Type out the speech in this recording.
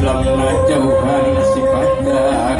Islam lah jauhan sifatnya